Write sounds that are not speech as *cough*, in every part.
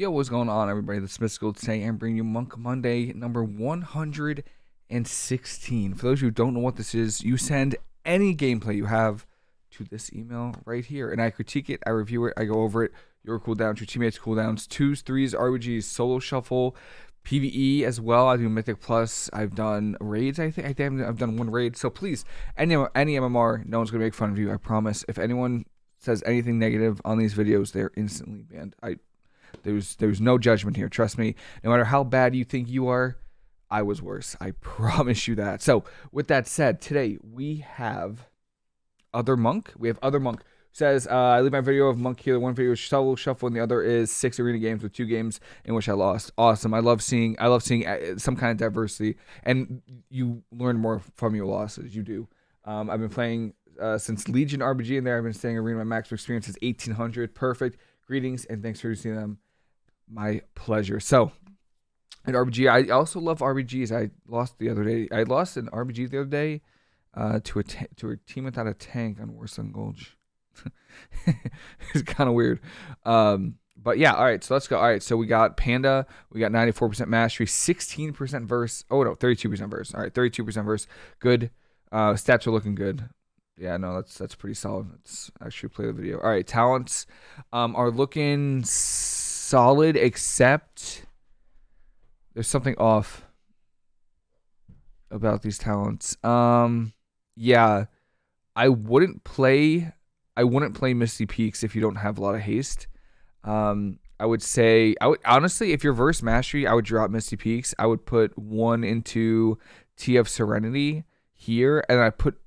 Yo, what's going on, everybody? The Smith School today. I'm bringing you Monk Monday number 116. For those who don't know what this is, you send any gameplay you have to this email right here, and I critique it, I review it, I go over it. Your cooldowns, your teammates' cooldowns, twos, threes, RBGs, solo shuffle, PVE as well. I do Mythic Plus. I've done raids. I think I think I've done one raid. So please, any any MMR, no one's gonna make fun of you. I promise. If anyone says anything negative on these videos, they're instantly banned. I there's there's no judgment here. Trust me. No matter how bad you think you are, I was worse. I *laughs* promise you that. So with that said, today we have other monk. We have other monk says uh, I leave my video of Monk here. One video is solo shuffle, and the other is six arena games with two games in which I lost. Awesome. I love seeing I love seeing uh, some kind of diversity, and you learn more from your losses. You do. Um, I've been playing uh, since Legion RBG in there. I've been staying arena. My max experience is 1800. Perfect. Greetings and thanks for seeing them. My pleasure. So at RBG, I also love RBGs. I lost the other day. I lost an RBG the other day uh, to a to a team without a tank on Warsong Gulch. *laughs* it's kind of weird. Um, but yeah, all right, so let's go. All right, so we got Panda, we got 94% mastery, 16% verse. Oh no, 32% verse. All right, 32% verse. Good. Uh, stats are looking good. Yeah, no, that's that's pretty solid. Let's actually play the video. All right, talents um, are looking solid, except there's something off about these talents. Um, yeah, I wouldn't play I wouldn't play Misty Peaks if you don't have a lot of haste. Um, I would say I would honestly, if you're verse mastery, I would drop Misty Peaks. I would put one into TF Serenity here, and I put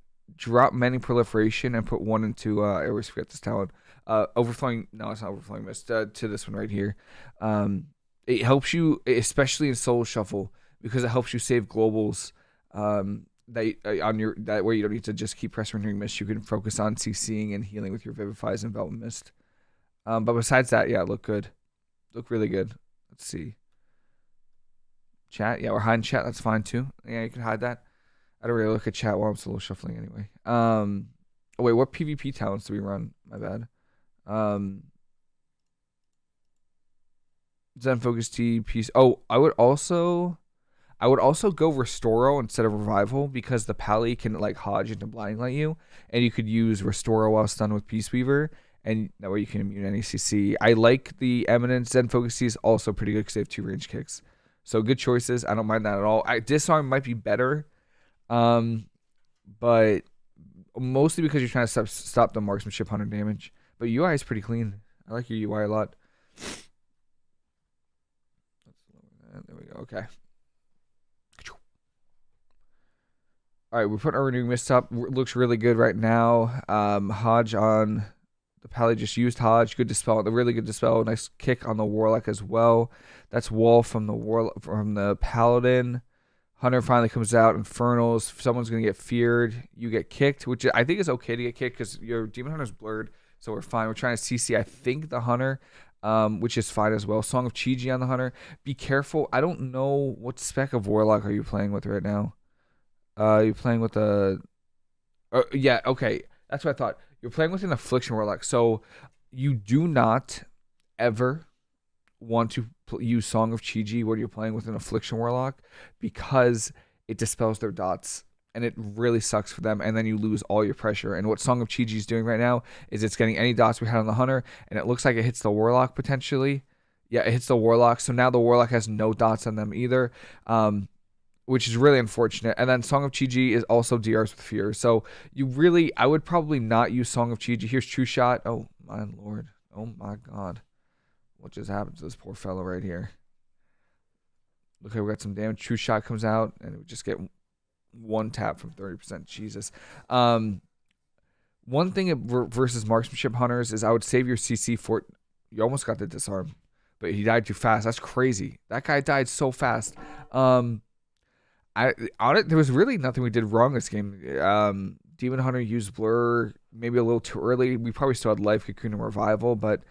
drop Mending Proliferation and put one into uh, I always forget this talent. Uh, overflowing. No, it's not overflowing mist. Uh, to this one right here. Um, it helps you, especially in Solo Shuffle, because it helps you save globals. Um, that uh, on your that way you don't need to just keep press renewing mist. You can focus on CCing and healing with your vivifies and envelop mist. Um, but besides that, yeah, look good, look really good. Let's see. Chat, yeah, we're hiding chat. That's fine too. Yeah, you can hide that. I don't really look at chat while I'm solo shuffling anyway. Um, oh wait, what PvP talents do we run? My bad. Um, Zen Focus piece. Oh, I would also I would also go Restoral instead of Revival because the Pally can like Hodge into Blinding Light you, and you could use Restoral while stunned with Peace Weaver, and that way you can immune any CC. I like the Eminence Zen Focus is also pretty good because they have two range kicks. So good choices. I don't mind that at all. I, Disarm might be better, um, but mostly because you're trying to stop, stop the marksmanship hunter damage. But UI is pretty clean. I like your UI a lot. There we go. Okay. All right, we're putting our renewing mist up. Looks really good right now. Um, Hodge on the Pally just used Hodge. Good dispel. The really good dispel. Nice kick on the Warlock as well. That's Wall from the War from the Paladin. Hunter finally comes out. Infernals. Someone's gonna get feared. You get kicked, which I think is okay to get kicked because your Demon Hunter's blurred, so we're fine. We're trying to CC. I think the Hunter. Um, which is fine as well. Song of Chi-Ji on the Hunter. Be careful. I don't know what spec of Warlock are you playing with right now. Uh, you're playing with a. Uh, yeah, okay. That's what I thought. You're playing with an affliction warlock, so you do not ever want to use Song of Chi-Ji when you're playing with an affliction warlock because it dispels their dots and it really sucks for them and then you lose all your pressure and what song of chi-ji is doing right now is it's getting any dots we had on the hunter and it looks like it hits the warlock potentially yeah it hits the warlock so now the warlock has no dots on them either um, which is really unfortunate. And then Song of Chi-Ji is also DRs with Fear. So you really, I would probably not use Song of Chi-Ji. Here's True Shot. Oh, my lord. Oh, my God. What just happened to this poor fellow right here? Okay, we got some damage. True Shot comes out, and we just get one tap from 30%. Jesus. Um, one thing versus marksmanship hunters is I would save your CC for. You almost got the disarm, but he died too fast. That's crazy. That guy died so fast. Um, I on it there was really nothing we did wrong this game. Um, Demon Hunter used Blur maybe a little too early. We probably still had Life Cocoon and Revival, but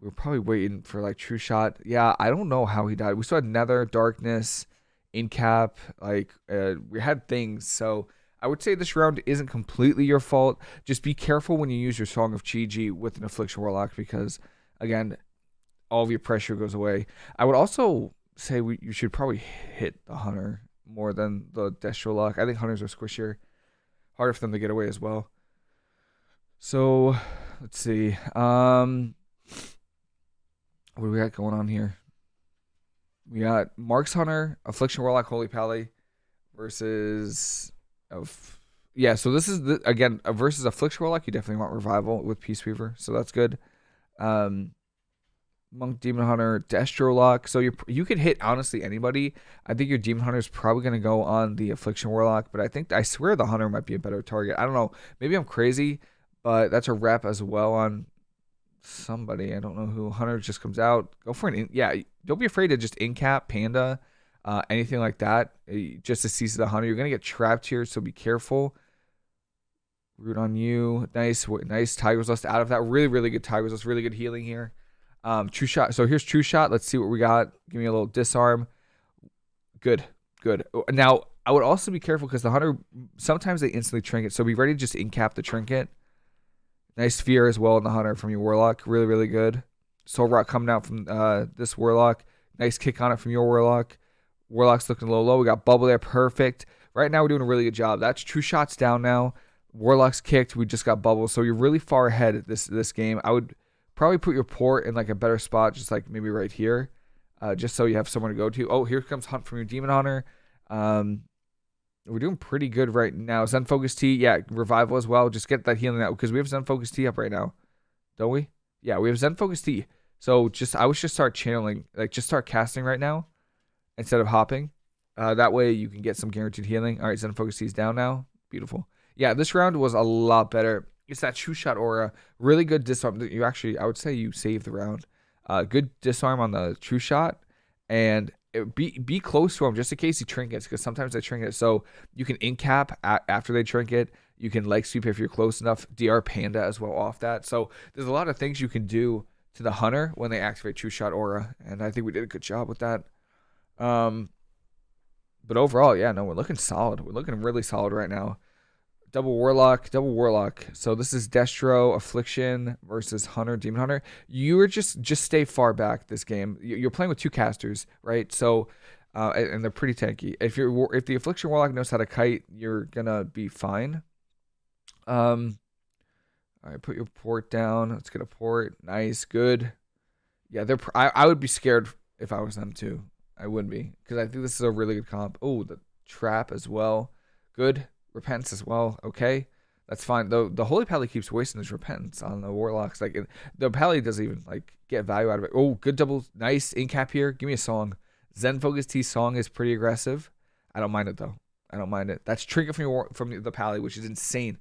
we were probably waiting for like True Shot. Yeah, I don't know how he died. We still had Nether, Darkness, Incap. Like uh, we had things. So I would say this round isn't completely your fault. Just be careful when you use your Song of Chi-Ji with an Affliction Warlock because again, all of your pressure goes away. I would also say we, you should probably hit the hunter more than the Destro Lock. I think hunters are squishier, harder for them to get away as well. So let's see. Um, what do we got going on here? We got Marks Hunter, Affliction Warlock, Holy Pally versus of yeah. So this is the again versus Affliction Warlock. You definitely want Revival with Peace Weaver, so that's good. Um, Monk Demon Hunter, Destro Lock. So you you could hit honestly anybody. I think your Demon Hunter is probably gonna go on the Affliction Warlock, but I think I swear the Hunter might be a better target. I don't know. Maybe I'm crazy, but that's a rep as well on somebody. I don't know who. Hunter just comes out. Go for an in, yeah. Don't be afraid to just incap Panda, uh, anything like that. Eh, just to seize the Hunter. You're gonna get trapped here, so be careful. Root on you. Nice, nice Tiger's Lust out of that. Really, really good Tiger's Lust. Really good healing here. Um, true shot. So here's true shot. Let's see what we got. Give me a little disarm. Good, good. Now I would also be careful because the hunter sometimes they instantly trinket. So be ready to just incap the trinket. Nice fear as well in the hunter from your warlock. Really, really good. Soul Rot coming out from uh, this warlock. Nice kick on it from your warlock. Warlock's looking little low. We got bubble there. Perfect. Right now we're doing a really good job. That's true shots down now. Warlock's kicked. We just got bubble. So you're really far ahead this this game. I would probably put your port in like a better spot, just like maybe right here, uh, just so you have somewhere to go to. Oh, here comes Hunt from your Demon Hunter. Um, we're doing pretty good right now. Zen Focus Tea, yeah, Revival as well. Just get that healing out because we have Zen Focus Tea up right now, don't we? Yeah, we have Zen Focus Tea. So just I would just start channeling, like just start casting right now instead of hopping. Uh, that way you can get some guaranteed healing. All right, Zen Focus Tea's down now. Beautiful. Yeah, this round was a lot better. It's that true shot aura. Really good disarm. You actually, I would say you saved the round. Uh, good disarm on the true shot, and be be close to him just in case he trinkets because sometimes they trinket. So you can incap after they trinket. You can leg sweep if you're close enough. DR Panda as well off that. So there's a lot of things you can do to the hunter when they activate True Shot Aura, and I think we did a good job with that. Um, but overall, yeah, no, we're looking solid. We're looking really solid right now. Double Warlock, Double Warlock. So this is Destro Affliction versus Hunter Demon Hunter. You are just just stay far back this game. You're playing with two casters, right? So uh, and they're pretty tanky. If you're if the Affliction Warlock knows how to kite, you're gonna be fine. Um, all right, put your port down. Let's get a port. Nice, good. Yeah, they're. I, I would be scared if I was them too. I would be because I think this is a really good comp. Oh, the trap as well. Good repentance as well. Okay, that's fine. Though the holy pally keeps wasting his repentance on the warlocks. Like the pally doesn't even like get value out of it. Oh, good double, nice incap here. Give me a song. Zen Focus Tea song is pretty aggressive. I don't mind it though. I don't mind it. That's trinket from your from the pally, which is insane.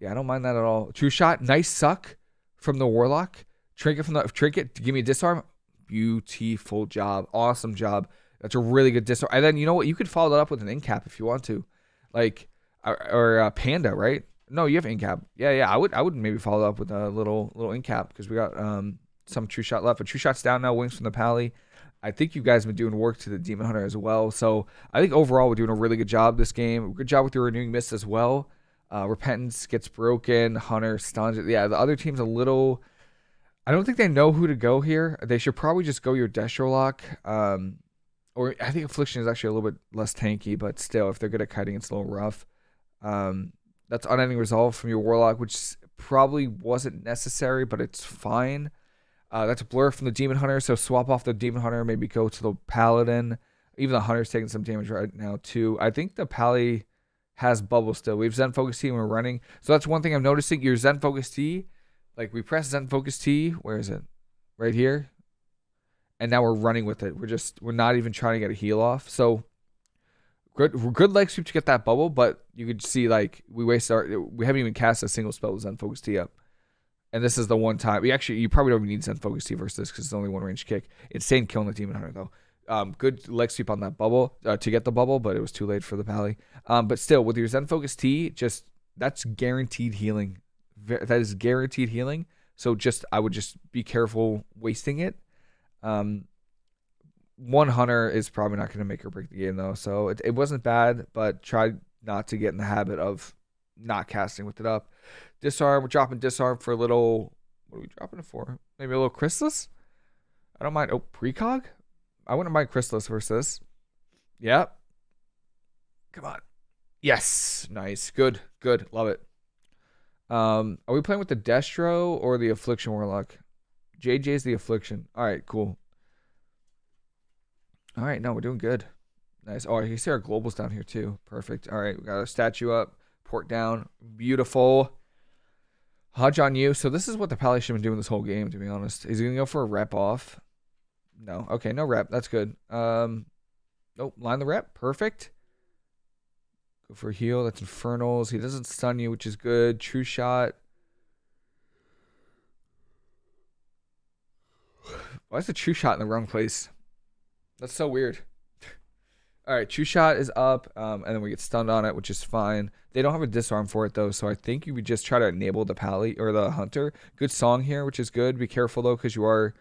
Yeah, I don't mind that at all. True shot, nice suck from the warlock. Trinket from the trinket give me a disarm. Beautiful job, awesome job. That's a really good disarm. And then you know what? You could follow that up with an incap if you want to. Like or, or uh, Panda, right? No, you have incap. Yeah, yeah. I would I would maybe follow up with a little little incap because we got um some true shot left. But true shots down now. Wings from the pally. I think you guys have been doing work to the Demon Hunter as well. So I think overall we're doing a really good job this game. Good job with your renewing mist as well. Uh, Repentance gets broken. Hunter stuns it. Yeah, the other team's a little. I don't think they know who to go here. They should probably just go your Destro Lock. Um, or I think Affliction is actually a little bit less tanky, but still, if they're good at cutting, it's a little rough. Um, that's unending resolve from your warlock, which probably wasn't necessary, but it's fine. Uh, that's a blur from the demon hunter, so swap off the demon hunter, maybe go to the paladin. Even the hunter's taking some damage right now too. I think the pally has bubble still. We have Zen Focus Tea and we're running. So that's one thing I'm noticing. Your Zen Focus Tea, like we press Zen Focus Tea. Where is it? Right here. And now we're running with it. We're just we're not even trying to get a heal off. So good good leg sweep to get that bubble, but you could see like we waste our we haven't even cast a single spell with Zen Focus Tea up. And this is the one time we actually you probably don't even need Zen Focus Tea versus this because it's only one range kick. Insane killing the Demon Hunter though. Um, good leg sweep on that bubble uh, to get the bubble, but it was too late for the pally. Um, but still, with your Zen Focus Tea, just that's guaranteed healing. That is guaranteed healing. So just I would just be careful wasting it. Um, one hunter is probably not going to make or break the game though. So it, it wasn't bad, but try not to get in the habit of not casting with it up. Disarm, we're dropping disarm for a little. What are we dropping it for? Maybe a little Chrysalis. I don't mind. Oh, precog? I wouldn't mind Chrysalis versus. Yep. Come on. Yes. Nice. Good. Good. Love it. Um, are we playing with the Destro or the Affliction Warlock? JJ's the Affliction. All right, cool. All right, no, we're doing good. Nice. Oh, you see our globals down here too. Perfect. All right, we got a statue up, port down. Beautiful. Hodge on you. So this is what the Pally should have been doing this whole game, to be honest. Is he gonna go for a rep off? No. Okay, no rep. That's good. Um, nope. Line the rep. Perfect. Go for a heal. That's Infernals. He doesn't stun you, which is good. True shot. Why is the true shot in the wrong place? That's so weird. All right, true shot is up, um, and then we get stunned on it, which is fine. They don't have a disarm for it though, so I think you would just try to enable the pally or the hunter. Good song here, which is good. Be careful though, because you are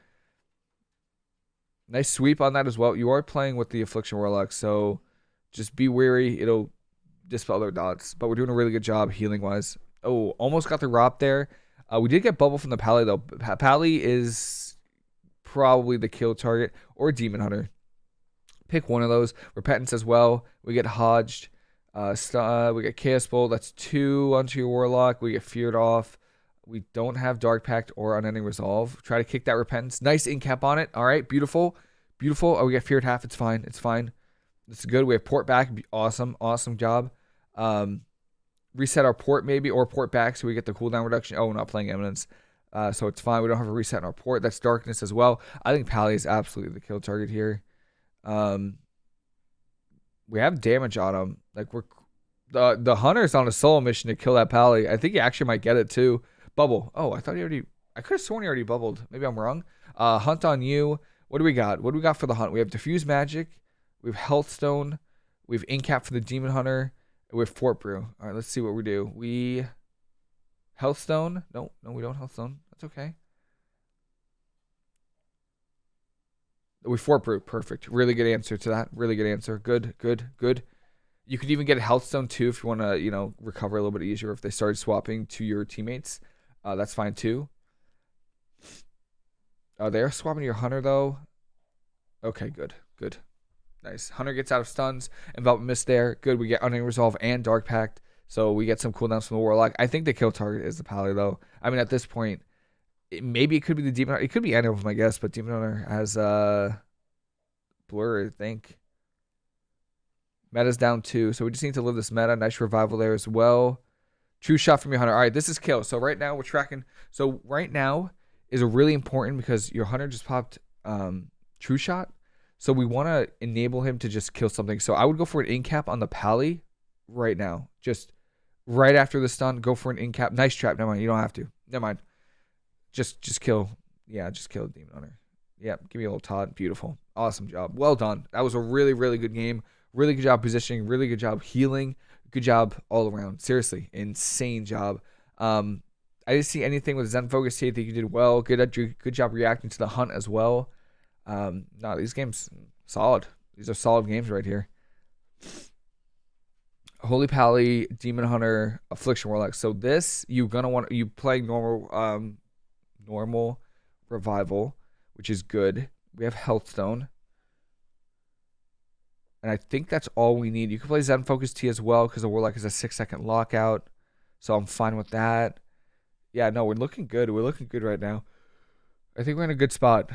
nice sweep on that as well. You are playing with the affliction warlock, so just be wary. It'll dispel their dots, but we're doing a really good job healing wise. Oh, almost got the Rop there. Uh, we did get bubble from the Pally though. Pally is probably the kill target or Demon Hunter. Pick one of those. Repentance as well. We get Hodged. Uh, uh, we get Chaos Bolt. That's two onto your Warlock. We get Feared off. We don't have Dark Pact or Unending Resolve. Try to kick that Repentance. Nice incap on it. All right, beautiful. Beautiful. Oh, we get Feared half. It's fine. It's fine. It's good. We have Port back. Awesome. Awesome job. Um, reset our port maybe or port back so we get the cooldown reduction. Oh, we're not playing Eminence. Uh, so it's fine. We don't have a reset in our port. That's darkness as well. I think Pally is absolutely the kill target here. Um, we have damage on him. Like we're the the hunter's on a solo mission to kill that Pally. I think he actually might get it too. Bubble. Oh, I thought he already. I could have sworn he already bubbled. Maybe I'm wrong. Uh, hunt on you. What do we got? What do we got for the hunt? We have diffuse magic. We have healthstone. We have incap for the demon hunter We have Fort Brew. All right, let's see what we do. We Healthstone. No, no, we don't Healthstone. That's okay. We Fort Brew. Perfect. Really good answer to that. Really good answer. Good, good, good. You could even get a Healthstone too if you want to, you know, recover a little bit easier if they started swapping to your teammates. Uh, that's fine too. Uh, they are swapping your Hunter though. Okay, good, good. Nice. Hunter gets out of stuns. Envelop Mist there. Good. We get Unending Resolve and Dark Pact. So we get some cooldowns from the Warlock. I think the kill target is the Pally, though. I mean, at this point, it, maybe it could be the Demon Hunter. It could be any of them, I guess. But Demon Hunter has uh, Blur, I think. Meta's down two. So we just need to live this meta. Nice revival there as well. True shot from your Hunter. All right, this is kill. So right now we're tracking. So right now is a really important because your Hunter just popped um, True Shot. So we want to enable him to just kill something. So I would go for an incap on the pally right now. Just right after the stun, go for an incap. Nice trap. Never mind. You don't have to. Never mind. Just just kill. Yeah, just kill the demon hunter. Yep. Give me a little Todd. Beautiful. Awesome job. Well done. That was a really, really good game. Really good job positioning. Really good job healing. Good job all around. Seriously, insane job. Um, I didn't see anything with Zen Focus here. I think you did well. Good, at good job reacting to the hunt as well. Um, no, these games solid. These are solid games right here. Holy Pally, Demon Hunter, Affliction Warlock. So this you're gonna want you play normal um normal revival, which is good. We have Healthstone. And I think that's all we need. You can play Zen Focus Tea as well because the Warlock is a six second lockout. So I'm fine with that. Yeah, no, we're looking good. We're looking good right now. I think we're in a good spot.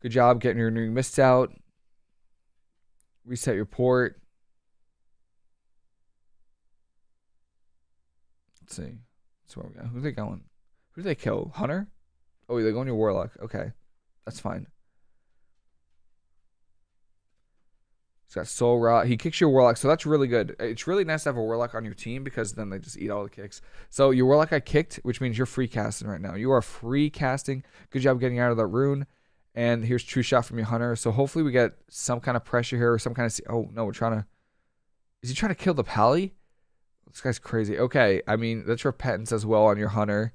Good job getting your new mist out. Reset your port. Let's see. That's where we go. Who they going? Who do they kill? Hunter? Oh, they're going your Warlock. Okay. That's fine. He's got Soul Rot. He kicks your Warlock, so that's really good. It's really nice to have a Warlock on your team because then they just eat all the kicks. So your Warlock got kicked, which means you're free casting right now. You are free casting. Good job getting out of that rune. And here's true shot from your hunter. So hopefully we get some kind of pressure here or some kind of. Oh no, we're trying to. Is he trying to kill the pally? This guy's crazy. Okay, I mean that's repentance as well on your hunter.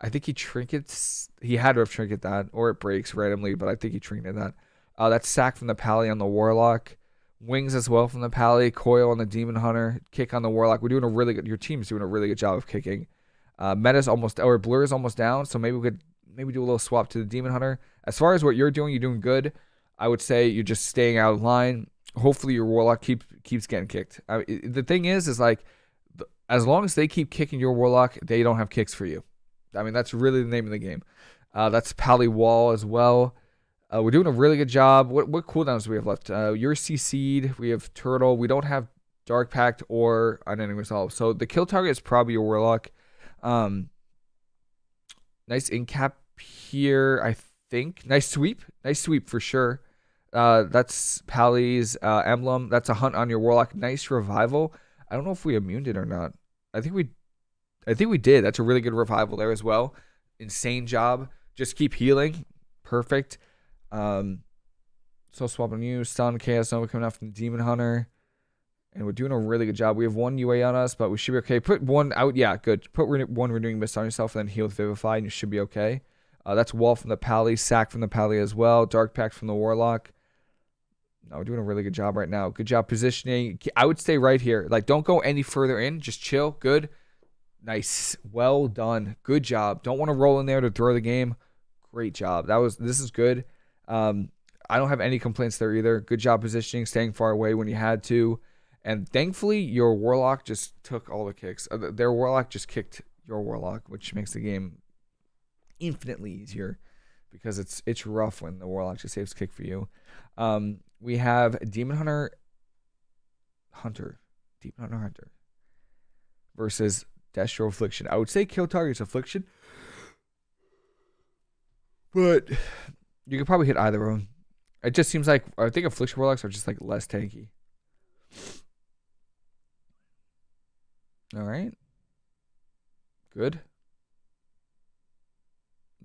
I think he trinkets. He had to have trinket that, or it breaks randomly, but I think he trinketed that. Uh, that's sack from the pally on the warlock. Wings as well from the pally. Coil on the demon hunter. Kick on the warlock. We're doing a really good. Your team's doing a really good job of kicking. Uh, meta's almost or blur is almost down, so maybe we could maybe do a little swap to the Demon Hunter. As far as what you're doing, you're doing good. I would say you're just staying out of line. Hopefully your Warlock keeps keeps getting kicked. I, the thing is, is like as long as they keep kicking your Warlock, they don't have kicks for you. I mean, that's really the name of the game. Uh, that's Pally Wall as well. Uh, we're doing a really good job. What what cooldowns do we have left? Uh, you're CC'd. We have Turtle. We don't have Dark Pact or Unending Resolve. So the kill target is probably your Warlock. Um, nice incap here, I think. Nice sweep. Nice sweep for sure. Uh, that's Pally's uh, emblem. That's a hunt on your Warlock. Nice revival. I don't know if we immuned it or not. I think we, I think we did. That's a really good revival there as well. Insane job. Just keep healing. Perfect. Um, so swapping you, stun, chaos Nova coming out from the Demon Hunter. And we're doing a really good job. We have one UA on us, but we should be okay. Put one out. Yeah, good. Put one renewing mist on yourself, and then heal with Vivify, and you should be okay. Uh, that's Wall from the Pally, Sack from the Pally as well, Dark Pact from the Warlock. No, we're doing a really good job right now. Good job positioning. I would stay right here. Like, don't go any further in. Just chill. Good. Nice. Well done. Good job. Don't want to roll in there to throw the game. Great job. That was. This is good. Um, I don't have any complaints there either. Good job positioning, staying far away when you had to. And thankfully, your Warlock just took all the kicks. Uh, their Warlock just kicked your Warlock, which makes the game infinitely easier because it's it's rough when the Warlock just saves kick for you. Um, we have Demon Hunter Hunter. Demon Hunter Hunter versus Destro Affliction. I would say kill targets Affliction. But you could probably hit either one. It just seems like I think Affliction Warlocks are just like less tanky. All right. Good.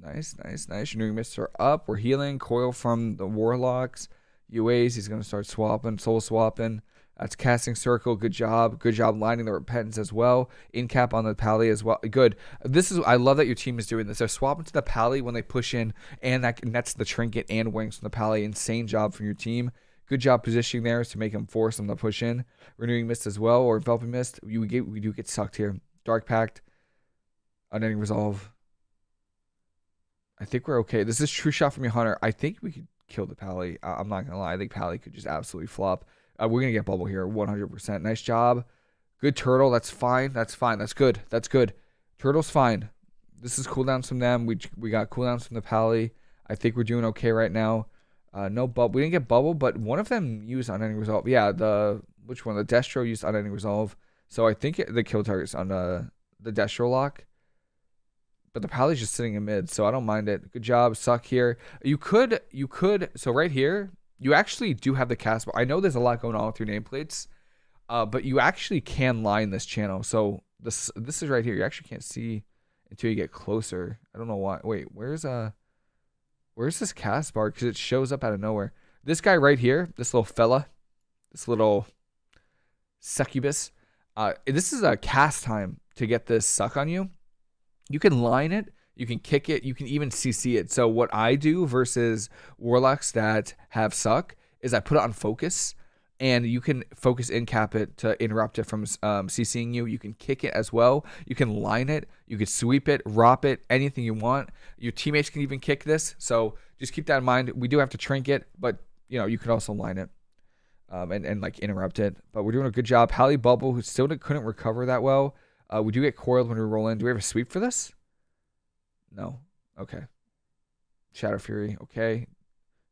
Nice, nice, nice. Renewing Mists are up. We're healing. Coil from the Warlocks. UAs, he's going to start swapping, soul swapping. That's casting circle. Good job. Good job lining the repentance as well. In cap on the pally as well. Good. This is I love that your team is doing this. They're swapping to the pally when they push in, and that nets the trinket and wings from the pally. Insane job from your team. Good job positioning there to make them force them to push in. Renewing mist as well, or enveloping mist. You get we do get sucked here. Dark pact. Unending resolve. I think we're okay. This is true shot from your hunter. I think we could kill the pally. I'm not gonna lie. I think pally could just absolutely flop. Uh, we're gonna get bubble here, 100%. Nice job. Good turtle. That's fine. That's fine. That's good. That's good. Turtle's fine. This is cooldowns from them. We we got cooldowns from the pally. I think we're doing okay right now. Uh, no bubble. We didn't get bubble, but one of them used unending resolve. Yeah, the which one? The Destro used unending resolve. So I think it, the kill target's on the the Destro lock. But the Pally's just sitting in mid, so I don't mind it. Good job, suck here. You could you could so right here you actually do have the cast bar. I know there's a lot going on with your nameplates, uh, but you actually can line this channel. So this this is right here. You actually can't see until you get closer. I don't know why. Wait, where's uh where's this cast bar? Because it shows up out of nowhere. This guy right here, this little fella, this little succubus. Uh, this is a cast time to get this suck on you. You can line it you can kick it. You can even CC it. So what I do versus warlocks that have suck is I put it on focus, and you can focus in cap it to interrupt it from um, CCing you. You can kick it as well. You can line it. You can sweep it, rop it, anything you want. Your teammates can even kick this. So just keep that in mind. We do have to trinket, but you know you can also line it. Um, and, and like interrupt it. But we're doing a good job. Pally Bubble, who still couldn't recover that well. Uh, we do get coiled when we roll in. Do we have a sweep for this? No. Okay. Shadow Fury. Okay.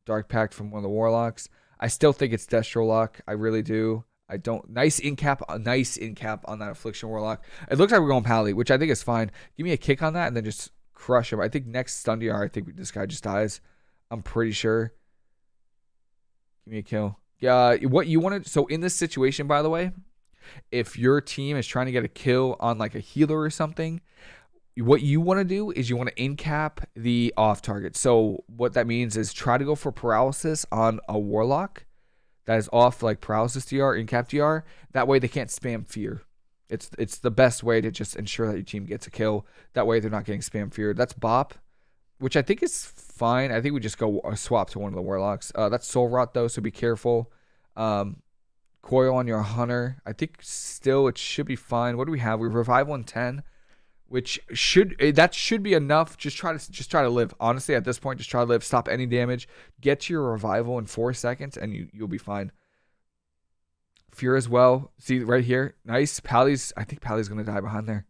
Dark Pact from one of the Warlocks. I still think it's Destro Lock. I really do. I don't. Nice in cap. Uh, nice in cap on that Affliction Warlock. It looks like we're going Pally, which I think is fine. Give me a kick on that and then just crush him. I think next stun DR, I think this guy just dies. I'm pretty sure. Give me a kill. Yeah, what you want to. So in this situation, by the way, if your team is trying to get a kill on like a healer or something, what you want to do is you want to incap the off target. So what that means is try to go for paralysis on a warlock that is off like paralysis DR, incap DR. That way they can't spam fear. It's it's the best way to just ensure that your team gets a kill. That way they're not getting spam fear. That's Bop, which I think is fine. I think we just go uh, swap to one of the warlocks. Uh, that's Soul Rot though, so be careful. Um, coil on your hunter. I think still it should be fine. What do we have? We revive 110. Which should eh, that should be enough. Just try to just try to live. Honestly, at this point, just try to live. Stop any damage. Get to your revival in four seconds, and you you'll be fine. Fear as well. See right here, nice. Pally's. I think Pally's gonna die behind there.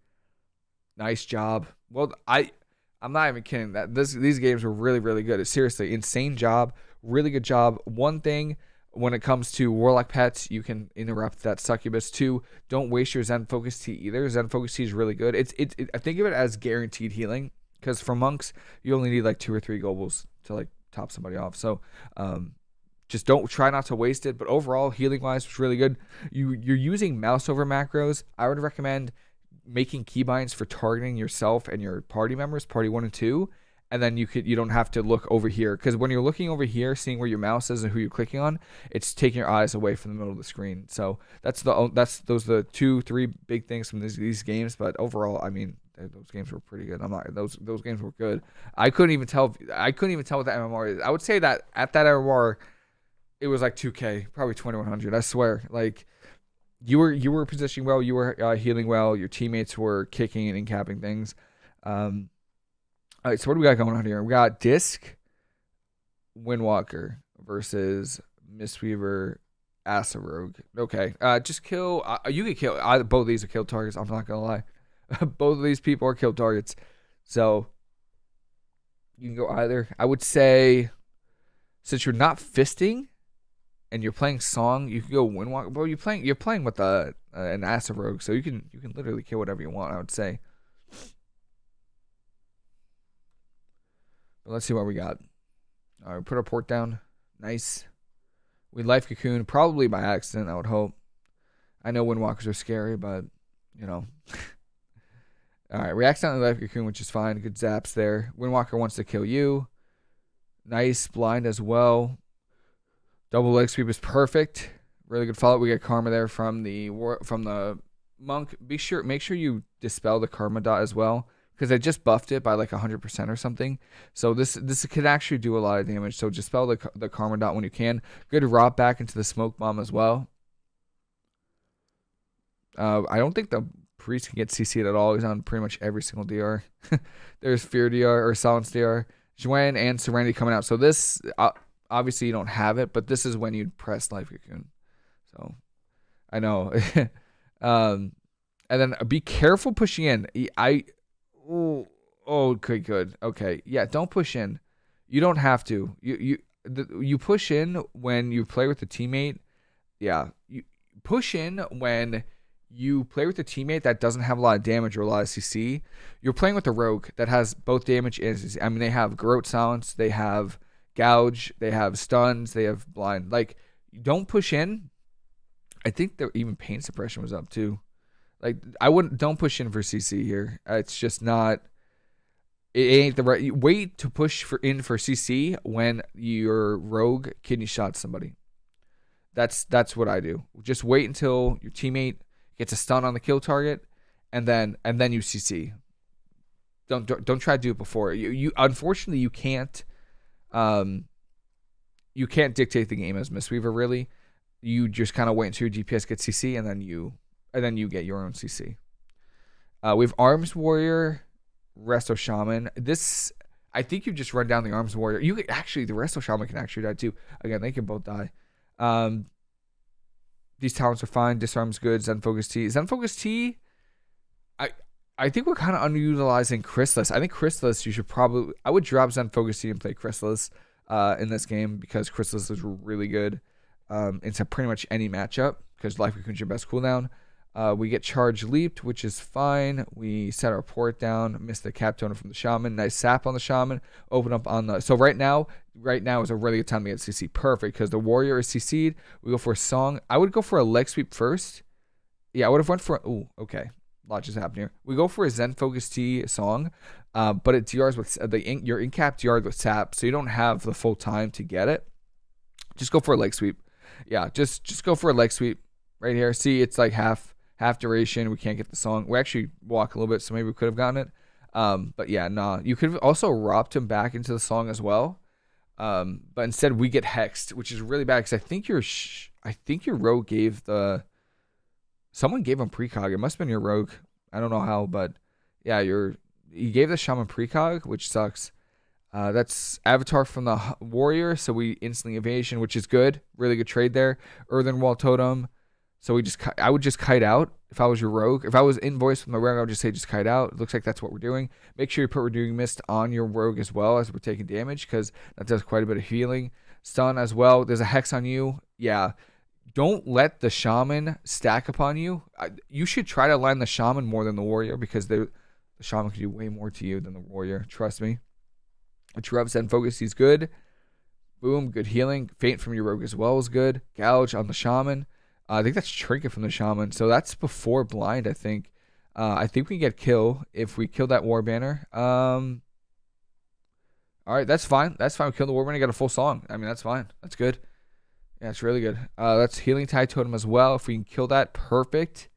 Nice job. Well, I I'm not even kidding. That this these games were really really good. It's Seriously, insane job. Really good job. One thing when it comes to warlock pets, you can interrupt that succubus too. Don't waste your Zen focus Tea either. Zen focus Tea is really good. It's it, it I think of it as guaranteed healing because for monks you only need like two or three globals to like top somebody off. So um, just don't try not to waste it. But overall, healing wise, it's really good. You you're using mouse over macros. I would recommend making keybinds for targeting yourself and your party members, party one and two, and then you could you don't have to look over here. Because when you're looking over here seeing where your mouse is and who you're clicking on it's taking your eyes away from the middle of the screen. So that's the that's those are the two three big things from these, these games. But overall i mean those games were pretty good. I'm not those those games were good. I couldn't even tell i couldn't even tell what the mmr is. I would say that at that mmr it was like 2k probably 2100 i swear. Like you were you were positioning well you were uh, healing well your teammates were kicking and capping things. Um all right, so what do we got going on here? We got Disc, Windwalker versus Mistweaver, Rogue. Okay, uh, just kill. Uh, you can kill. Either, both of these are kill targets. I'm not gonna lie. *laughs* both of these people are kill targets. So you can go either. I would say, since you're not fisting, and you're playing song, you can go Windwalker. Bro, you're playing. You're playing with a, uh, an Rogue, so you can you can literally kill whatever you want. I would say. Let's see what we got. All right, put our port down. Nice. We life cocoon, probably by accident, I would hope. I know windwalkers are scary, but, you know. *laughs* All right, we accidentally life cocoon, which is fine. Good zaps there. Windwalker wants to kill you. Nice blind as well. Double leg sweep is perfect. Really good follow. Up. We get karma there from the from the monk. Be sure make sure you dispel the karma dot as well because I just buffed it by like 100% or something. So this this could actually do a lot of damage. So just spell the, the Karma Dot when you can. Good rot back into the Smoke Bomb as well. Uh, I don't think the Priest can get CC'd at all. He's on pretty much every single DR. *laughs* There's Fear DR or Silence DR. Xuen and Serenity coming out. So this, uh, obviously you don't have it, but this is when you'd press Life Cocoon. So I know. *laughs* um, and then be careful pushing in. I Oh, oh, okay, good. Okay, yeah. Don't push in. You don't have to. You you the, you push in when you play with a teammate. Yeah, you push in when you play with a teammate that doesn't have a lot of damage or a lot of CC. You're playing with a rogue that has both damage and CC. I mean, they have Garrote Silence, they have Gouge, they have stuns, they have blind. Like, don't push in. I think that even pain suppression was up too. Like I wouldn't don't push in for CC here. It's just not it ain't the right wait to push for in for CC when your rogue kidney shot somebody. That's that's what I do. Just wait until your teammate gets a stun on the kill target and then and then you CC. Don't don't, don't try to do it before. You you unfortunately you can't um you can't dictate the game as Mistweaver really. You just kind of wait until your DPS gets CC and then you and then you get your own CC. Uh, we have Arms Warrior, Resto Shaman. This, I think you just run down the Arms Warrior. You can, actually, the Resto Shaman can actually die too. Again, they can both die. Um, these talents are fine. Disarms good. Zen Focus Tea. Zen Focus Tea. I I think we're kind of underutilizing Chrysalis. I think Chrysalis. You should probably. I would drop Zen Focus Tea and play Chrysalis uh, in this game because Chrysalis is really good um, into pretty much any matchup because Life Cocoon's your best cooldown. Uh, we get charge leaped, which is fine. We set our port down, miss the cap totem from the shaman. Nice sap on the shaman. Open up on the. So right now, right now is a really good time to get CC. Perfect because the warrior is CC'd. We go for a song. I would go for a leg sweep first. Yeah, I would have went for. Oh, okay. Lot just happened here. We go for a Zen Focus Tea song, uh, but it DRs with the ink, your in cap DRs with sap, so you don't have the full time to get it. Just go for a leg sweep. Yeah, just just go for a leg sweep right here. See, it's like half half duration. We can't get the song. We actually walk a little bit, so maybe we could have gotten it. Um, but yeah, nah. You could have also robbed him back into the song as well. Um, but instead we get hexed, which is really bad because I think your sh- I think your rogue gave the someone gave him precog. It must have been your rogue. I don't know how, but Yeah, you're. You gave the shaman precog, which sucks. Uh, that's Avatar from the Warrior, so we instantly evasion, which is good. Really good trade there. Earthen Wall Totem. So we just, I would just kite out if I was your rogue. If I was invoiced with my rogue, I would just say just kite out. It looks like that's what we're doing. Make sure you put Renewing Mist on your rogue as well as we're taking damage because that does quite a bit of healing. Stun as well. There's a hex on you. Yeah. Don't let the shaman stack upon you. You should try to line the shaman more than the warrior because the shaman can do way more to you than the warrior. Trust me. Interrupt Zen Focus, he's good. Boom, good healing. Feint from your rogue as well is good. Gouge on the shaman. Uh, I think that's Trinket from the shaman. So that's before blind, I think. Uh, I think we can get kill if we kill that war banner. Um, all right, that's fine. That's fine. We kill the war banner, get a full song. I mean, that's fine. That's good. Yeah, it's really good. Uh, that's healing tide totem as well. If we can kill that, perfect.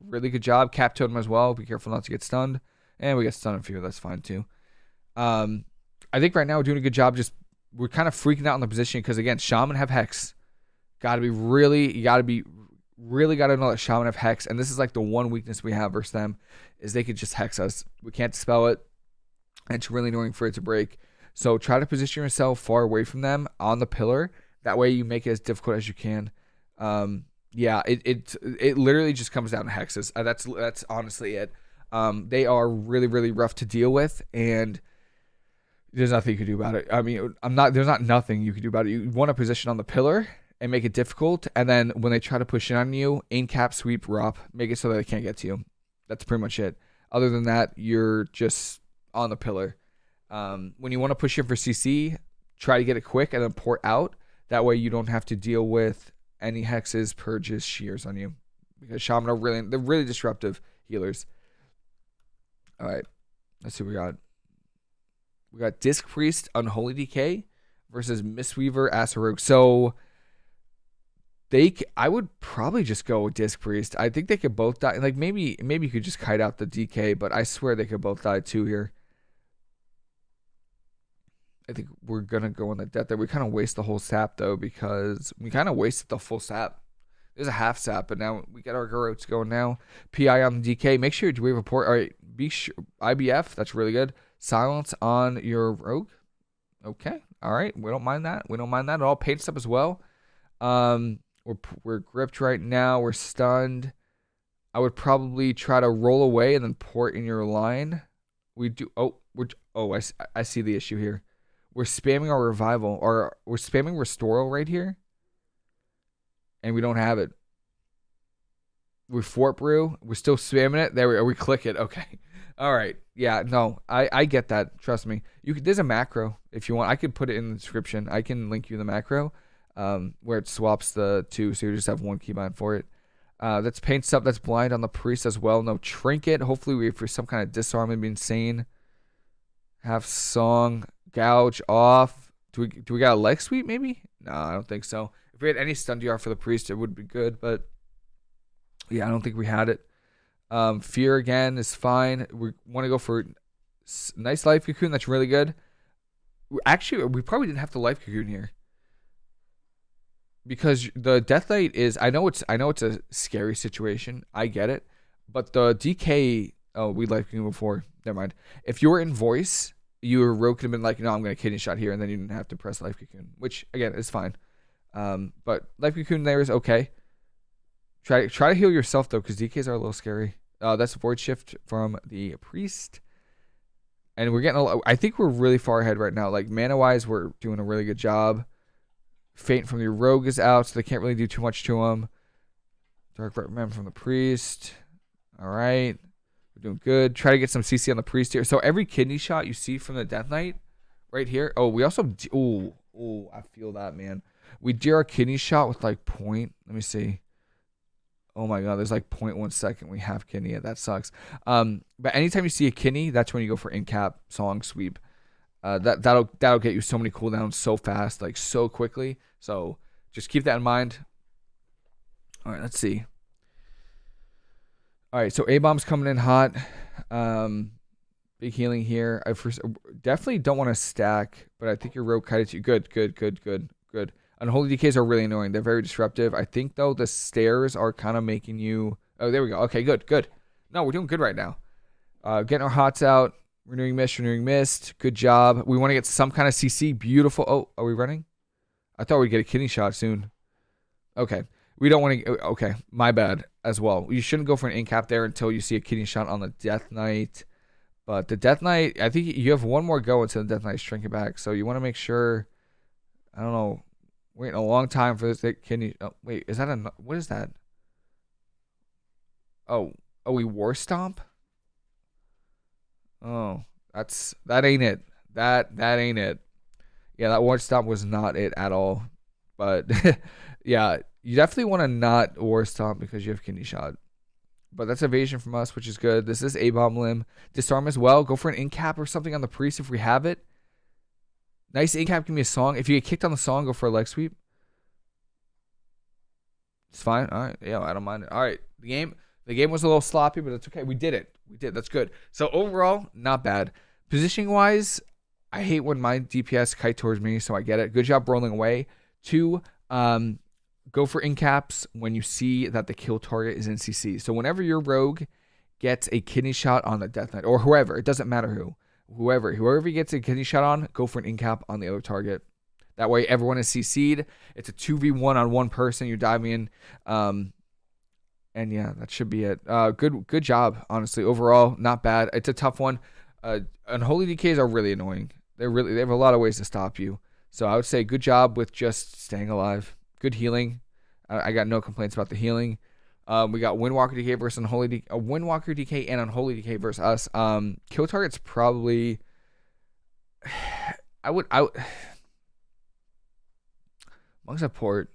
Really good job. Cap totem as well. Be careful not to get stunned. And we get stunned a few. That's fine too. Um, I think right now we're doing a good job. Just we're kind of freaking out in the position because again, Shaman have Hex. Got to be really, you got to be really got to know that Shaman have Hex, and this is like the one weakness we have versus them is they could just hex us. We can't dispel it, and it's really annoying for it to break. So try to position yourself far away from them on the pillar. That way you make it as difficult as you can. Um, yeah, it, it it literally just comes down to hexes. Uh, that's that's honestly it. Um, they are really really rough to deal with, and there's nothing you can do about it. I mean, I'm not. There's not nothing you can do about it. You want a position on the pillar and make it difficult, and then when they try to push in on you, aim cap, sweep, ROP, make it so that they can't get to you. That's pretty much it. Other than that, you're just on the pillar. Um, when you want to push in for CC, try to get it quick and then port out. That way, you don't have to deal with any hexes, purges, shears on you, because shaman are really they're really disruptive healers. All right, let's see what we got. We got Disc Priest, Unholy DK versus Mistweaver, Asarogue. So they, I would probably just go with Disc Priest. I think they could both die. Like maybe, maybe you could just kite out the DK, but I swear they could both die too here. I think we're gonna go on the death there. We kind of waste the whole sap though because we kind of wasted the full sap. There's a half sap, but now we got our Garrotes going now. PI on the DK. Make sure you do we report. All right, be sure IBF. That's really good. Silence on your rogue. Okay. All right. We don't mind that. We don't mind that at all. Paint up as well. Um, we're we're gripped right now. We're stunned. I would probably try to roll away and then port in your line. We do. Oh, we're. Oh, I, I see the issue here. We're spamming our revival, or we're spamming restoral right here, and we don't have it. We fort brew. We're still spamming it. There we are. We click it. Okay. *laughs* All right. Yeah. No, I I get that. Trust me. You could, there's a macro if you want. I could put it in the description. I can link you the macro, um, where it swaps the two, so you just have one keybind for it. Uh, that's paint stuff. That's blind on the priest as well. No trinket. Hopefully we for some kind of disarm and be insane. Have song gouge off. Do we do we got a leg sweep maybe? No, I don't think so. If we had any stun DR for the priest, it would be good, but yeah, I don't think we had it. Um, Fear again is fine. We want to go for nice life cocoon. That's really good. Actually, we probably didn't have the life cocoon here because the death knight is. I know it's. I know it's a scary situation. I get it, but the DK. Oh, we life cocoon before. Never mind. If you were in voice, you were rogue could have been like, no, I'm going to kidney shot here, and then you didn't have to press life cocoon, which again is fine. Um, but life cocoon there is okay. Try try to heal yourself though, because DKs are a little scary. Uh, that's void shift from the priest, and we're getting. A, I think we're really far ahead right now. Like mana wise, we're doing a really good job. Feint from the rogue is out, so they can't really do too much to him. Dark reprimand from the priest. All right, we're doing good. Try to get some CC on the priest here. So every kidney shot you see from the death knight, right here. Oh, we also. Oh, oh, I feel that man. We do our kidney shot with like point. Let me see. Oh my god, there's like 0.1 second we have kidney. That sucks. Um, but anytime you see a kidney, that's when you go for in cap song sweep. Uh, that that'll that'll get you so many cooldowns so fast, like so quickly. So just keep that in mind. All right, let's see. All right, so A bomb's coming in hot. Um, big healing here. I first definitely don't want to stack, but I think your rogue you. Good, good, good, good, good. Unholy DKs are really annoying. They're very disruptive. I think though the stairs are kind of making you. Oh, there we go. Okay, good, good. No, we're doing good right now. Uh, getting our hots out. Renewing mist, renewing mist. Good job. We want to get some kind of CC. Beautiful. Oh, are we running? I thought we'd get a kidney shot soon. Okay. We don't want to. Okay. My bad as well. You shouldn't go for an incap there until you see a kidney shot on the Death Knight. But the Death Knight, I think you have one more go until the Death Knight's shrinking back. So you want to make sure. I don't know. Waiting a long time for this kidney. Oh, wait, is that a. What is that? Oh. Oh, we war stomp? Oh, that's that ain't it. That that ain't it. Yeah, that war stomp was not it at all. But *laughs* yeah, you definitely want to not war stomp because you have kidney shot. But that's evasion from us, which is good. This is A bomb limb. Disarm as well. Go for an incap or something on the priest if we have it. Nice incap. Give me a song. If you get kicked on the song, go for a leg sweep. It's fine. All right. Yeah, I don't mind it. All right. The game. The game was a little sloppy, but it's okay. We did it. We did. That's good. So overall, not bad. Positioning wise, I hate when my DPS kite towards me, so I get it. Good job rolling away. Two, um, go for incaps when you see that the kill target is in CC. So whenever your rogue gets a kidney shot on the Death Knight, or whoever, it doesn't matter who, whoever, whoever gets a kidney shot on, go for an incap on the other target. That way, everyone is CC'd. It's a 2v1 on one person. You're diving in. Um, and yeah, that should be it. Uh, good, good job. Honestly, overall, not bad. It's a tough one. Uh, unholy DKs are really annoying. They're really they have a lot of ways to stop you. So I would say good job with just staying alive. Good healing. I, I got no complaints about the healing. Um, we got Windwalker DK versus Unholy DK, uh, Windwalker DK and Unholy DK versus us. Um, kill target's probably. *sighs* I would I. *sighs* Monk's a port.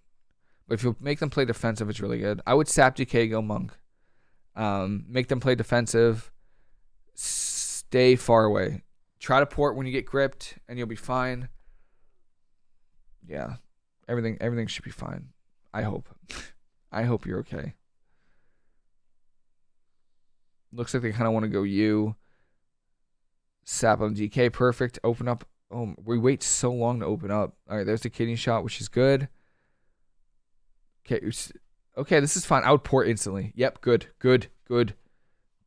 But if you make them play defensive, it's really good. I would sap DK, go monk. Um, make them play defensive. Stay far away. Try to port when you get gripped, and you'll be fine. Yeah, everything everything should be fine. I hope. *laughs* I hope you're okay. Looks like they kind of want to go you. Sap on DK, perfect. Open up. Oh, we wait so long to open up. All right, there's the kidney shot, which is good. Okay, okay, this is fine. I would port instantly. Yep, good, good, good,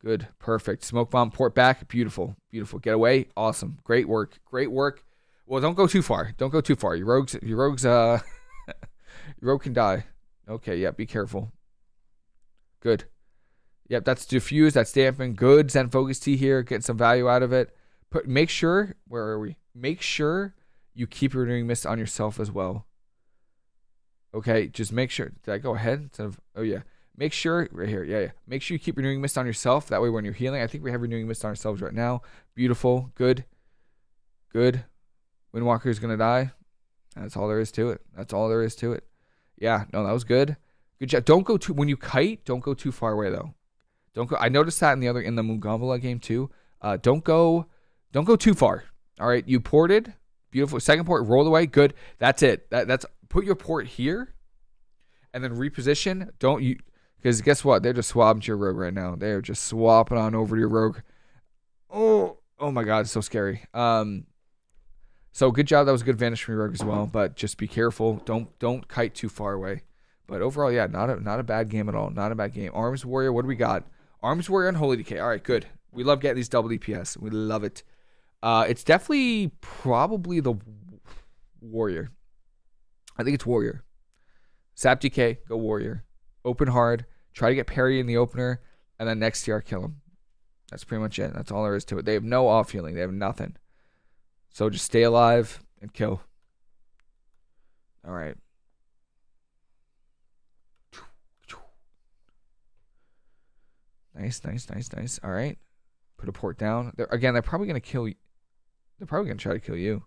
good, perfect. Smoke bomb, port back. Beautiful, beautiful. Get away. Awesome. Great work. Great work. Well, don't go too far. Don't go too far. Your rogues, your rogues, uh, *laughs* your rogue can die. Okay, yeah, be careful. Good. Yep, that's diffuse. That's damping. Good. Zen focus Tea here. Getting some value out of it. Put. Make sure. Where are we? Make sure you keep renewing mist on yourself as well. Okay, just make sure. Did I go ahead instead of? Oh yeah. Make sure right here. Yeah, yeah. Make sure you keep renewing mist on yourself. That way, when you're healing, I think we have renewing mist on ourselves right now. Beautiful. Good. Good. Windwalker is gonna die. That's all there is to it. That's all there is to it. Yeah. No, that was good. Good job. Don't go too when you kite. Don't go too far away though. Don't go. I noticed that in the other in the Mugambala game too. Uh, don't go. Don't go too far. All right. You ported. Beautiful. Second port. Roll away. Good. That's it. That, that's put your port here and then reposition. Don't you because guess what? They're just swapping to your rogue right now. They're just swapping on over to your rogue. Oh, oh my god, it's so scary. Um so good job. That was a good vanish from your rogue as well. But just be careful. Don't don't kite too far away. But overall, yeah, not a not a bad game at all. Not a bad game. Arms Warrior, what do we got? Arms Warrior and Holy Decay. All right, good. We love getting these double DPS. We love it. Uh, it's definitely probably the Warrior. I think it's Warrior. Sap DK, go Warrior. Open hard. Try to get parry in the opener, and then next TR kill him. That's pretty much it. That's all there is to it. They have no off healing. They have nothing. So just stay alive and kill. All right. Nice, nice, nice, nice. All right. Put a port down. They're, again, they're probably going to kill you. They're probably going to try to kill you.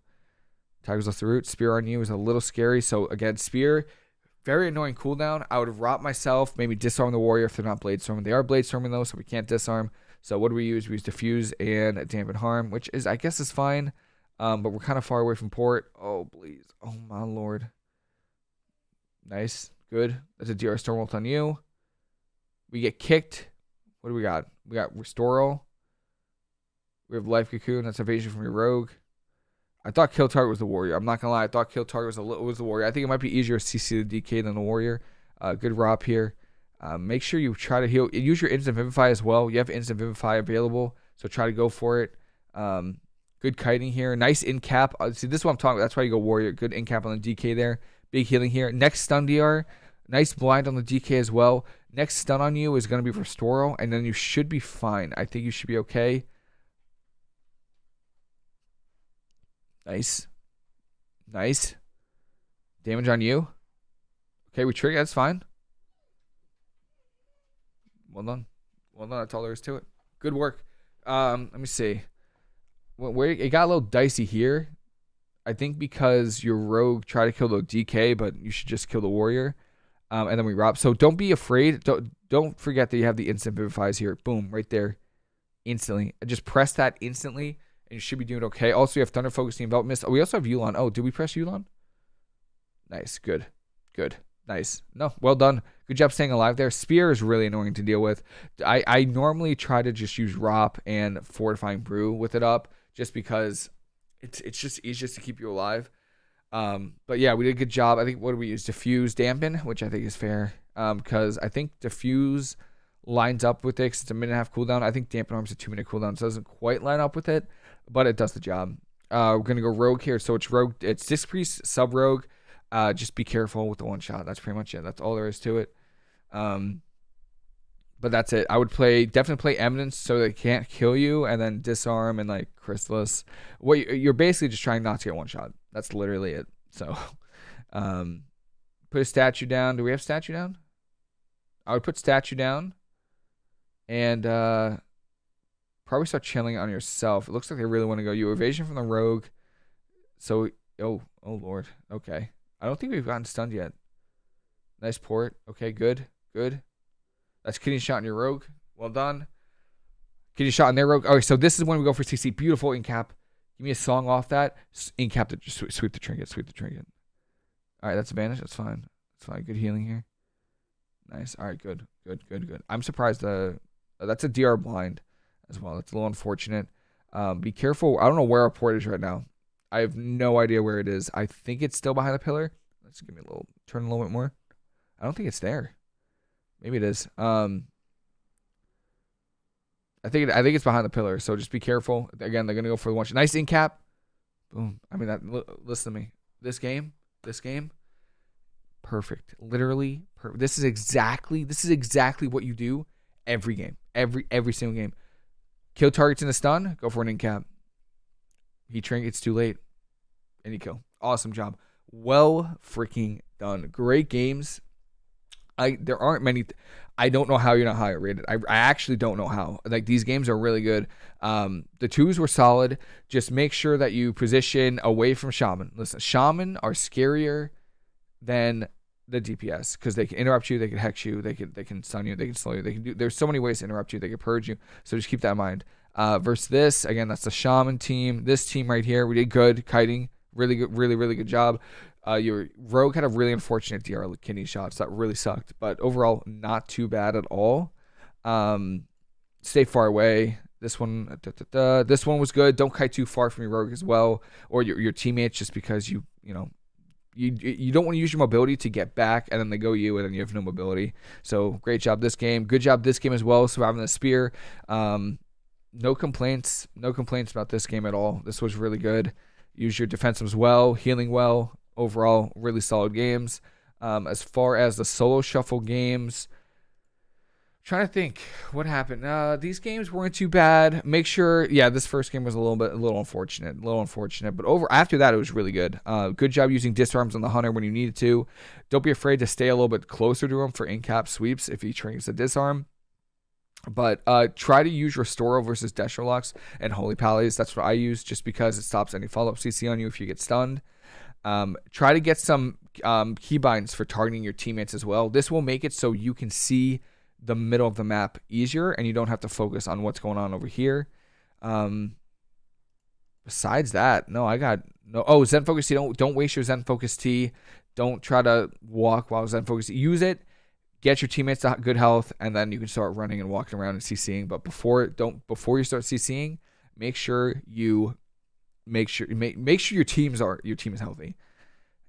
Tiger's Lust the root. Spear on you is a little scary. So again, spear, very annoying cooldown. I would have myself, maybe disarm the warrior if they're not blade storming. They are blade storming though, so we can't disarm. So what do we use? We use diffuse and dampen harm, which is I guess is fine. Um, but we're kind of far away from port. Oh please. Oh my lord. Nice. Good. That's a DR Stormbolt on you. We get kicked. What do we got? We got Restoral. We have Life Cocoon. That's evasion from your rogue. I thought Kill Target was the Warrior. I'm not gonna lie. I thought Kill Target was a little, was the Warrior. I think it might be easier to CC the DK than the Warrior. Uh, good Rop here. Uh, make sure you try to heal. Use your Instant Vivify as well. You have Instant Vivify available, So try to go for it. Um, good kiting here. Nice in cap. Uh, see, this is what I'm talking about. That's why you go warrior. Good in cap on the DK there. Big healing here. Next stun DR. Nice blind on the DK as well. Next stun on you is going to be Restoral, and then you should be fine. I think you should be okay. Nice. Nice. Damage on you. Okay, we trigger. That's fine. Well done. Well done. That's all there is to it. Good work. Um, let me see. Where it got a little dicey here. I think because your rogue tried to kill the DK, but you should just kill the warrior. Um, and then we rop. So don't be afraid. Don't don't forget that you have the instant vivifies here. Boom, right there, instantly. Just press that instantly, and you should be doing okay. Also, you have Thunder Focusing Envelop Mist. Oh, we also have Yu'lon. Oh, did we press Yu'lon? Nice, good, good, nice. No, well done. Good job staying alive there. Spear is really annoying to deal with. I I normally try to just use Rop and Fortifying Brew with it up, just because it's it's just easiest to keep you alive. Um, but yeah, we did a good job. I think what do we use? Diffuse, dampen, which I think is fair. Um, because I think diffuse lines up with it. Cause it's a minute and a half cooldown. I think dampen harm's a two minute cooldown, so it doesn't quite line up with it, but it does the job. Uh, we're gonna go rogue here. So it's rogue. It's disc priest, sub rogue. Uh, just be careful with the one shot. That's pretty much it. That's all there is to it. Um, but that's it. I would play definitely play Eminence so they can't kill you, and then disarm and like Chrysalis. What you're basically just trying not to get one shot. That's literally it. So, *laughs* um, put a statue down. Do we have statue down? I would put statue down, and uh, probably start chilling on yourself. It looks like they really want to go you evasion from the rogue. So, oh, oh lord. Okay, I don't think we've gotten stunned yet. Nice port. Okay, good, good. That's kidney shot in your rogue. Well done. Kidney shot in their rogue. Okay, so this is when we go for CC. Beautiful in cap. Give me a song off that. In cap to just sweep the trinket. Sweep the trinket. All right, that's a banish. That's fine. That's fine. Good healing here. Nice. All right, good, good, good, good. I'm surprised. Uh, that's a DR blind as well. That's a little unfortunate. Um, be careful. I don't know where our port is right now. I have no idea where it is. I think it's still behind the pillar. Let's give me a little turn a little bit more. I don't think it's there. Maybe it is. Um, I think it, I think it's behind the pillar. So just be careful. Again, they're gonna go for the one. Nice in cap. Boom. I mean that. Listen to me. This game. This game. Perfect. Literally. Per- this is exactly. This is exactly what you do every game. Every every single game. Kill targets in a stun. Go for an in cap. He trinkets too late. Any kill. Awesome job. Well freaking done. Great games. I there aren't many. Th- I don't know how you're not higher rated. I, I actually don't know how. Like these games are really good. Um, the twos were solid. Just make sure that you position away from shaman. Listen, shaman are scarier than the DPS because they can interrupt you, they can hex you, they can they can stun you, they can slow you, they can do. There's so many ways to interrupt you. They can purge you. So just keep that in mind. Uh, versus this again, that's the shaman team. This team right here, we did good kiting. Really good, really really good job. Uh, your rogue had a really unfortunate DR kidney shots that really sucked, but overall not too bad at all. Um, stay far away. This one, da, da, da. this one was good. Don't kite too far from your rogue as well, or your your teammates, just because you you know you you don't want to use your mobility to get back, and then they go you, and then you have no mobility. So great job this game. Good job this game as well, surviving the spear. Um, no complaints. No complaints about this game at all. This was really good. Use your defense as well, healing well overall, really solid games. Um, as far as the solo shuffle games, trying to think what happened. Uh, these games weren't too bad. Make sure, yeah, this first game was a little bit, a little unfortunate, a little unfortunate. But over after that, it was really good. Uh, good job using disarms on the hunter when you needed to. Don't be afraid to stay a little bit closer to him for in cap sweeps if he triggers a disarm. But uh, try to use Restoral versus Destro Locks and Holy Pallies. That's what I use just because it stops any follow up CC on you if you get stunned. Um, try to get some um, keybinds for targeting your teammates as well. This will make it so you can see the middle of the map easier and you don't have to focus on what's going on over here. Um, besides that, no, I got no. Oh, Zen Focus Tea. Don't don't waste your Zen Focus Tea. Don't try to walk while Zen Focus. Use it. Get your teammates to good health, and then you can start running and walking around and CCing. But before don't before you start CCing, make sure you make sure make make sure your teams are your team is healthy.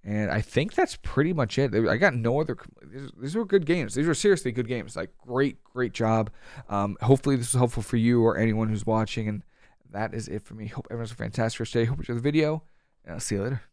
And I think that's pretty much it. I got no other. These were good games. These were seriously good games. Like great, great job. Um, hopefully this was helpful for you or anyone who's watching. And that is it for me. Hope everyone's a fantastic day. Hope you enjoy the video, and I'll see you later.